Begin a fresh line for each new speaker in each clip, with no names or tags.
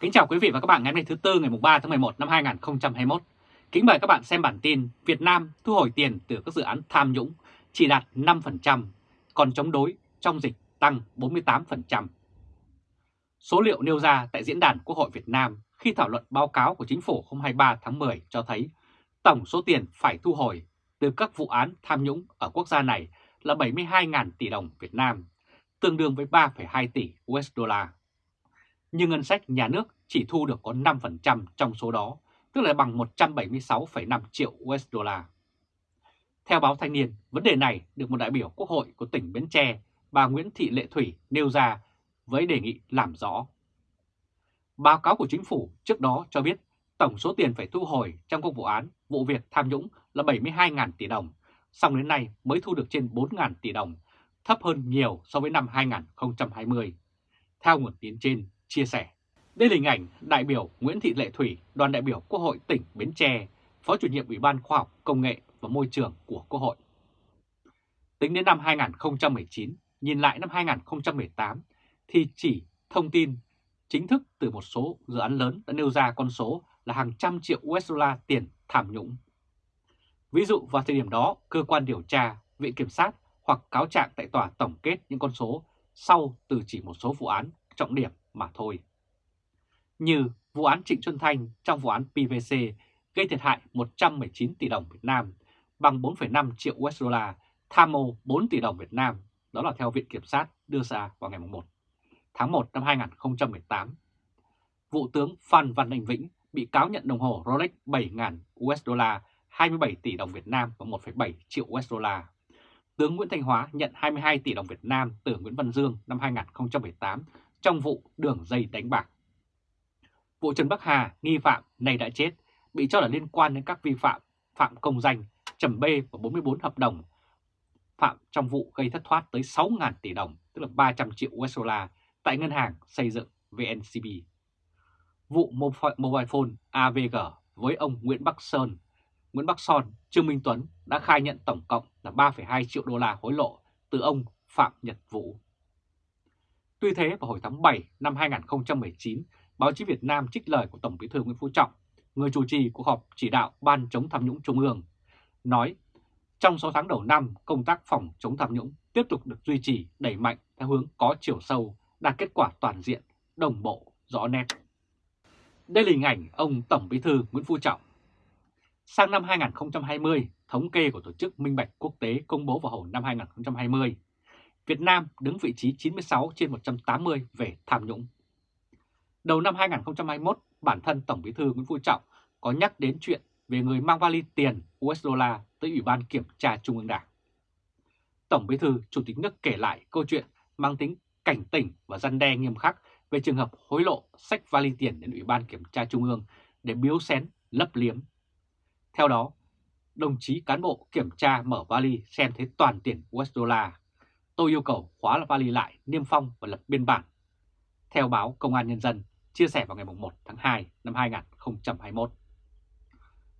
Kính chào quý vị và các bạn ngày hôm nay thứ Tư ngày 3 tháng 11 năm 2021. Kính mời các bạn xem bản tin Việt Nam thu hồi tiền từ các dự án tham nhũng chỉ đạt 5%, còn chống đối trong dịch tăng 48%. Số liệu nêu ra tại Diễn đàn Quốc hội Việt Nam khi thảo luận báo cáo của Chính phủ hôm 23 tháng 10 cho thấy tổng số tiền phải thu hồi từ các vụ án tham nhũng ở quốc gia này là 72.000 tỷ đồng Việt Nam, tương đương với 3,2 tỷ USD nhưng ngân sách nhà nước chỉ thu được có 5% trong số đó, tức là bằng 176,5 triệu USD. Theo báo Thanh niên, vấn đề này được một đại biểu Quốc hội của tỉnh Bến Tre, bà Nguyễn Thị Lệ Thủy nêu ra với đề nghị làm rõ. Báo cáo của chính phủ trước đó cho biết tổng số tiền phải thu hồi trong các vụ án, vụ việc tham nhũng là 72.000 tỷ đồng, song đến nay mới thu được trên 4.000 tỷ đồng, thấp hơn nhiều so với năm 2020. Theo nguồn tin trên, chia sẻ. Đây là hình ảnh đại biểu Nguyễn Thị Lệ Thủy, đoàn đại biểu Quốc hội tỉnh Bến Tre, Phó chủ nhiệm Ủy ban Khoa học, Công nghệ và Môi trường của Quốc hội. Tính đến năm 2019, nhìn lại năm 2018 thì chỉ thông tin chính thức từ một số dự án lớn đã nêu ra con số là hàng trăm triệu USD tiền tham nhũng. Ví dụ vào thời điểm đó, cơ quan điều tra, viện kiểm sát hoặc cáo trạng tại tòa tổng kết những con số sau từ chỉ một số vụ án trọng điểm mà thôi. Như vụ án Trịnh Xuân Thanh trong vụ án PVC gây thiệt hại 119 tỷ đồng Việt Nam bằng 4,5 triệu USD, tham mô 4 tỷ đồng Việt Nam, đó là theo Viện Kiểm sát đưa ra vào ngày 1 tháng 1 năm 2018. Vụ tướng Phan Văn Anh Vĩnh bị cáo nhận đồng hồ Rolex 7.000 USD, 27 tỷ đồng Việt Nam và 1,7 triệu USD. Tướng Nguyễn Thanh Hóa nhận 22 tỷ đồng Việt Nam từ Nguyễn Văn Dương năm 2018 trong vụ đường dây đánh bạc. Vụ Trần Bắc Hà, nghi phạm này đã chết, bị cho là liên quan đến các vi phạm phạm công danh, trầm bê và 44 hợp đồng phạm trong vụ gây thất thoát tới 6.000 tỷ đồng, tức là 300 triệu USD tại ngân hàng xây dựng VNCB. Vụ mobile phone AVG với ông Nguyễn Bắc Sơn, Nguyễn Bắc Son, Trương Minh Tuấn đã khai nhận tổng cộng là 3,2 triệu đô la hối lộ từ ông Phạm Nhật Vũ. Tuy thế vào hồi tháng 7 năm 2019, báo chí Việt Nam trích lời của Tổng bí thư Nguyễn Phú Trọng, người chủ trì cuộc họp chỉ đạo Ban chống tham nhũng Trung ương, nói trong 6 tháng đầu năm, công tác phòng chống tham nhũng tiếp tục được duy trì đẩy mạnh theo hướng có chiều sâu, đạt kết quả toàn diện, đồng bộ, rõ nét. Đây là hình ảnh ông Tổng bí thư Nguyễn Phú Trọng. Sang năm 2020, thống kê của Tổ chức Minh Bạch Quốc tế công bố vào hồi năm 2020, Việt Nam đứng vị trí 96 trên 180 về tham nhũng. Đầu năm 2021, bản thân Tổng bí thư Nguyễn Phú Trọng có nhắc đến chuyện về người mang vali tiền USD tới Ủy ban Kiểm tra Trung ương Đảng. Tổng bí thư Chủ tịch nước kể lại câu chuyện mang tính cảnh tỉnh và răn đe nghiêm khắc về trường hợp hối lộ sách vali tiền đến Ủy ban Kiểm tra Trung ương để biếu xén, lấp liếm. Theo đó, đồng chí cán bộ kiểm tra mở vali xem thấy toàn tiền USD Tôi yêu cầu khóa vali lại, niêm phong và lập biên bản. Theo báo Công an Nhân dân chia sẻ vào ngày 1 tháng 2 năm 2021.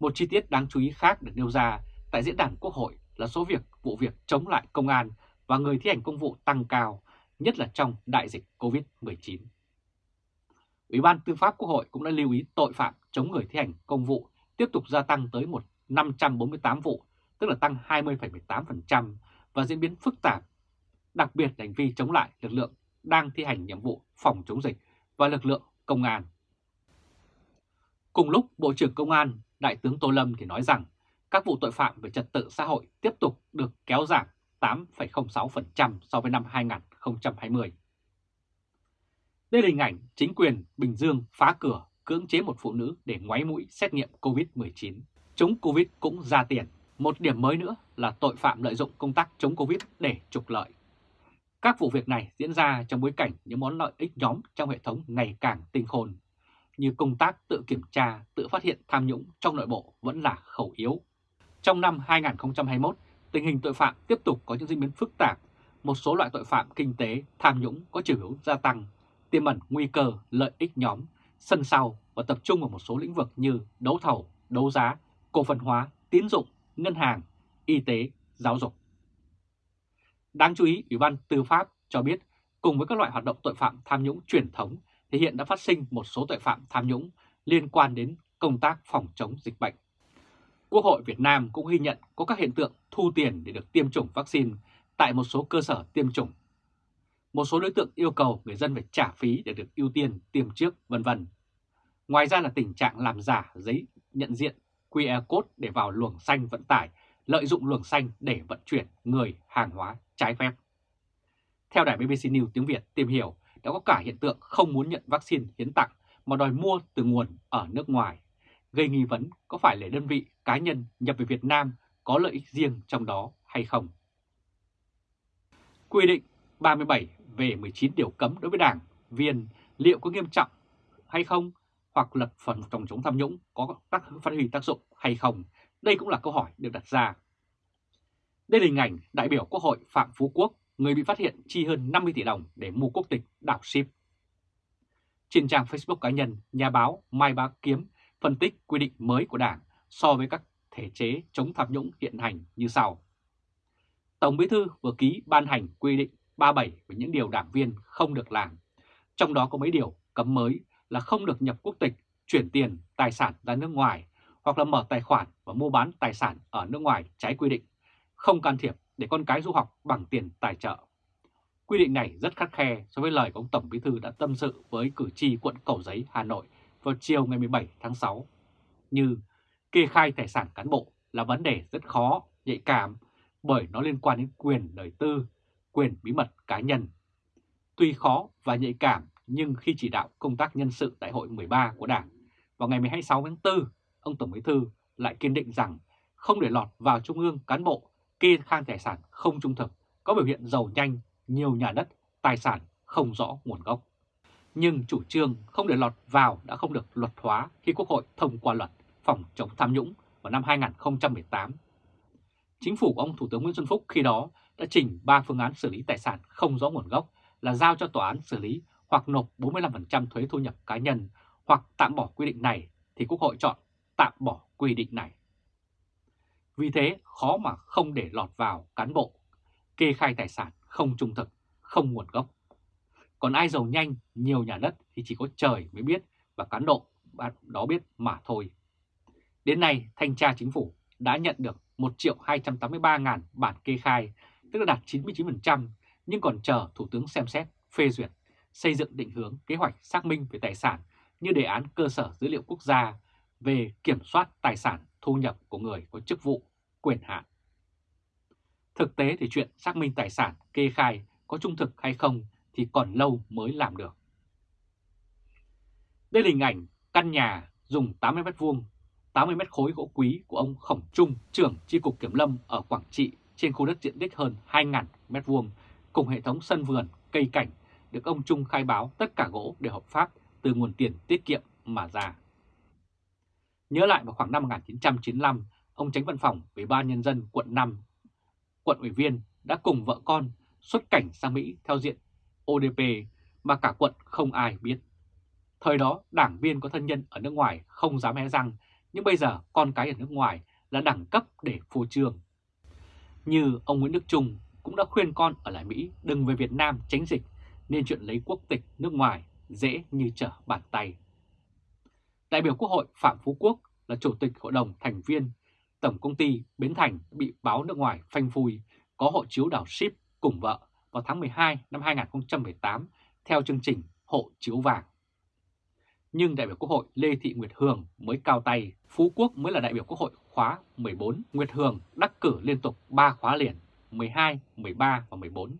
Một chi tiết đáng chú ý khác được nêu ra tại diễn đàn Quốc hội là số việc vụ việc chống lại công an và người thi hành công vụ tăng cao, nhất là trong đại dịch COVID-19. Ủy ban Tư pháp Quốc hội cũng đã lưu ý tội phạm chống người thi hành công vụ tiếp tục gia tăng tới một 548 vụ, tức là tăng 20,18% và diễn biến phức tạp đặc biệt là hành vi chống lại lực lượng đang thi hành nhiệm vụ phòng chống dịch và lực lượng công an. Cùng lúc, Bộ trưởng Công an Đại tướng Tô Lâm thì nói rằng các vụ tội phạm về trật tự xã hội tiếp tục được kéo giảm 8,06% so với năm 2020. Đây là hình ảnh chính quyền Bình Dương phá cửa cưỡng chế một phụ nữ để ngoáy mũi xét nghiệm COVID-19. Chống Covid cũng ra tiền. Một điểm mới nữa là tội phạm lợi dụng công tác chống Covid để trục lợi. Các vụ việc này diễn ra trong bối cảnh những món lợi ích nhóm trong hệ thống ngày càng tinh khôn, như công tác tự kiểm tra, tự phát hiện tham nhũng trong nội bộ vẫn là khẩu yếu. Trong năm 2021, tình hình tội phạm tiếp tục có những diễn biến phức tạp, một số loại tội phạm kinh tế tham nhũng có chiều hướng gia tăng, tiềm ẩn nguy cơ lợi ích nhóm, sân sau và tập trung vào một số lĩnh vực như đấu thầu, đấu giá, cổ phần hóa, tín dụng, ngân hàng, y tế, giáo dục. Đáng chú ý, Ủy ban Tư pháp cho biết cùng với các loại hoạt động tội phạm tham nhũng truyền thống thì hiện đã phát sinh một số tội phạm tham nhũng liên quan đến công tác phòng chống dịch bệnh. Quốc hội Việt Nam cũng ghi nhận có các hiện tượng thu tiền để được tiêm chủng vaccine tại một số cơ sở tiêm chủng. Một số đối tượng yêu cầu người dân phải trả phí để được ưu tiên tiêm trước, vân vân. Ngoài ra là tình trạng làm giả giấy nhận diện QR code để vào luồng xanh vận tải, lợi dụng luồng xanh để vận chuyển người, hàng hóa trái phép. Theo đài BBC News tiếng Việt tìm hiểu, đã có cả hiện tượng không muốn nhận vaccine hiến tặng mà đòi mua từ nguồn ở nước ngoài, gây nghi vấn có phải là đơn vị cá nhân nhập về Việt Nam có lợi ích riêng trong đó hay không. Quy định 37 về 19 điều cấm đối với đảng viên liệu có nghiêm trọng hay không hoặc luật phần phòng chống tham nhũng có tác phát huy tác dụng hay không? Đây cũng là câu hỏi được đặt ra. Đây là hình ảnh đại biểu Quốc hội Phạm Phú Quốc, người bị phát hiện chi hơn 50 tỷ đồng để mua quốc tịch đảo ship. Trên trang Facebook cá nhân, nhà báo Mai Bá Kiếm phân tích quy định mới của Đảng so với các thể chế chống tham nhũng hiện hành như sau. Tổng Bí thư vừa ký ban hành quy định 37 về những điều đảng viên không được làm. Trong đó có mấy điều cấm mới là không được nhập quốc tịch, chuyển tiền, tài sản ra nước ngoài hoặc là mở tài khoản và mua bán tài sản ở nước ngoài trái quy định, không can thiệp để con cái du học bằng tiền tài trợ. Quy định này rất khắt khe so với lời của ông Tổng Bí Thư đã tâm sự với cử tri quận Cầu Giấy, Hà Nội vào chiều ngày 17 tháng 6. Như kê khai tài sản cán bộ là vấn đề rất khó, nhạy cảm bởi nó liên quan đến quyền đời tư, quyền bí mật cá nhân. Tuy khó và nhạy cảm nhưng khi chỉ đạo công tác nhân sự đại hội 13 của Đảng vào ngày 26 tháng 4, ông Tổng Bí Thư lại kiên định rằng không để lọt vào Trung ương cán bộ kê khai tài sản không trung thực, có biểu hiện giàu nhanh, nhiều nhà đất, tài sản không rõ nguồn gốc. Nhưng chủ trương không để lọt vào đã không được luật hóa khi Quốc hội thông qua luật phòng chống tham nhũng vào năm 2018. Chính phủ của ông Thủ tướng Nguyễn Xuân Phúc khi đó đã trình 3 phương án xử lý tài sản không rõ nguồn gốc là giao cho tòa án xử lý hoặc nộp 45% thuế thu nhập cá nhân hoặc tạm bỏ quy định này thì Quốc hội chọn tạm bỏ quy định này. Vì thế khó mà không để lọt vào cán bộ, kê khai tài sản không trung thực, không nguồn gốc. Còn ai giàu nhanh, nhiều nhà đất thì chỉ có trời mới biết và cán bộ đó biết mà thôi. Đến nay, Thanh tra Chính phủ đã nhận được 1 triệu 283 ngàn bản kê khai, tức là đạt 99%, nhưng còn chờ Thủ tướng xem xét, phê duyệt, xây dựng định hướng kế hoạch xác minh về tài sản như đề án cơ sở dữ liệu quốc gia về kiểm soát tài sản thu nhập của người có chức vụ, quyền hạn. Thực tế thì chuyện xác minh tài sản kê khai có trung thực hay không thì còn lâu mới làm được. Đây là hình ảnh căn nhà dùng 80 m vuông, 80 mét khối gỗ quý của ông Khổng Trung, trưởng chi cục kiểm lâm ở Quảng Trị trên khu đất diện tích hơn 2.000 m vuông cùng hệ thống sân vườn, cây cảnh được ông Trung khai báo tất cả gỗ đều hợp pháp từ nguồn tiền tiết kiệm mà ra. Nhớ lại vào khoảng năm 1995, ông tránh văn phòng Ủy ban Nhân dân quận 5, quận ủy viên đã cùng vợ con xuất cảnh sang Mỹ theo diện ODP mà cả quận không ai biết. Thời đó, đảng viên có thân nhân ở nước ngoài không dám hé răng, nhưng bây giờ con cái ở nước ngoài là đẳng cấp để phô trương. Như ông Nguyễn Đức Trung cũng đã khuyên con ở lại Mỹ đừng về Việt Nam tránh dịch, nên chuyện lấy quốc tịch nước ngoài dễ như trở bàn tay. Đại biểu Quốc hội Phạm Phú Quốc là Chủ tịch Hội đồng Thành viên Tổng Công ty Bến Thành bị báo nước ngoài phanh phui có hộ chiếu đảo ship cùng vợ vào tháng 12 năm 2018 theo chương trình hộ chiếu vàng. Nhưng đại biểu Quốc hội Lê Thị Nguyệt Hường mới cao tay, Phú Quốc mới là đại biểu Quốc hội khóa 14. Nguyệt Hường đắc cử liên tục 3 khóa liền, 12, 13 và 14.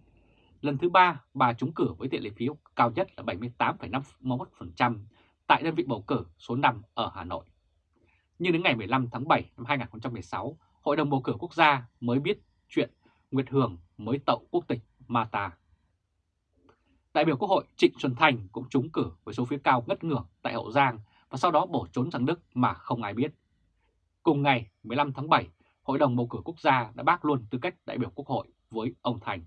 Lần thứ 3, bà trúng cử với tỷ lệ phiếu cao nhất là 78,51% tại đơn vị bầu cử số 5 ở Hà Nội. Nhưng đến ngày 15 tháng 7 năm 2016, Hội đồng bầu cử quốc gia mới biết chuyện Nguyệt Hường mới tậu quốc tịch Mata. Đại biểu Quốc hội Trịnh Xuân Thành cũng trúng cử với số phiếu cao ngất ngưỡng tại Hậu Giang và sau đó bỏ trốn sang Đức mà không ai biết. Cùng ngày 15 tháng 7, Hội đồng bầu cử quốc gia đã bác luôn tư cách đại biểu Quốc hội với ông Thành.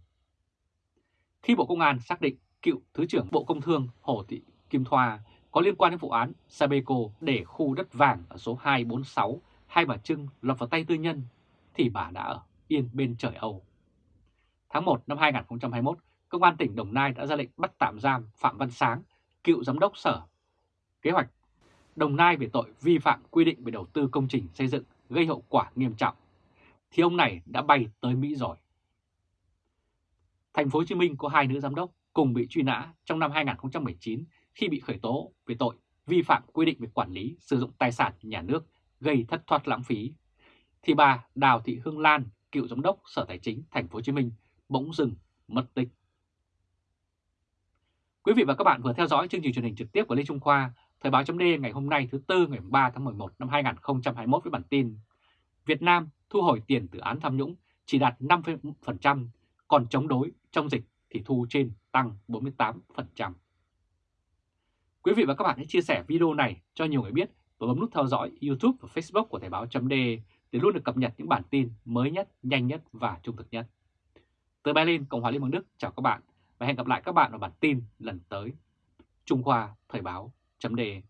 Khi Bộ Công an xác định cựu Thứ trưởng Bộ Công Thương Hồ Thị Kim Thoa có liên quan đến vụ án Sabeco để khu đất vàng ở số 246 Hai Bà Trưng lọt vào tay tư nhân, thì bà đã ở yên bên trời Âu. Tháng 1 năm 2021, Công an tỉnh Đồng Nai đã ra lệnh bắt tạm giam Phạm Văn Sáng, cựu giám đốc sở kế hoạch Đồng Nai về tội vi phạm quy định về đầu tư công trình xây dựng gây hậu quả nghiêm trọng, thì ông này đã bay tới Mỹ rồi. Thành phố Hồ Chí Minh có hai nữ giám đốc cùng bị truy nã trong năm 2019 khi bị khởi tố về tội vi phạm quy định về quản lý sử dụng tài sản nhà nước gây thất thoát lãng phí. Thì bà Đào Thị Hương Lan, cựu giám đốc Sở Tài chính Thành phố Hồ Chí Minh bỗng dừng mất tích. Quý vị và các bạn vừa theo dõi chương trình truyền hình trực tiếp của Lê Trung Khoa, Thời báo chấm ngày hôm nay thứ Tư ngày 3 tháng 11 năm 2021 với bản tin Việt Nam thu hồi tiền từ án tham nhũng chỉ đạt 5%, còn chống đối trong dịch thì thu trên tăng 48%. Quý vị và các bạn hãy chia sẻ video này cho nhiều người biết và bấm nút theo dõi YouTube và Facebook của Thời Báo .de để luôn được cập nhật những bản tin mới nhất, nhanh nhất và trung thực nhất. Từ Berlin, Cộng hòa Liên bang Đức chào các bạn và hẹn gặp lại các bạn ở bản tin lần tới. Trung Khoa Thời Báo .de.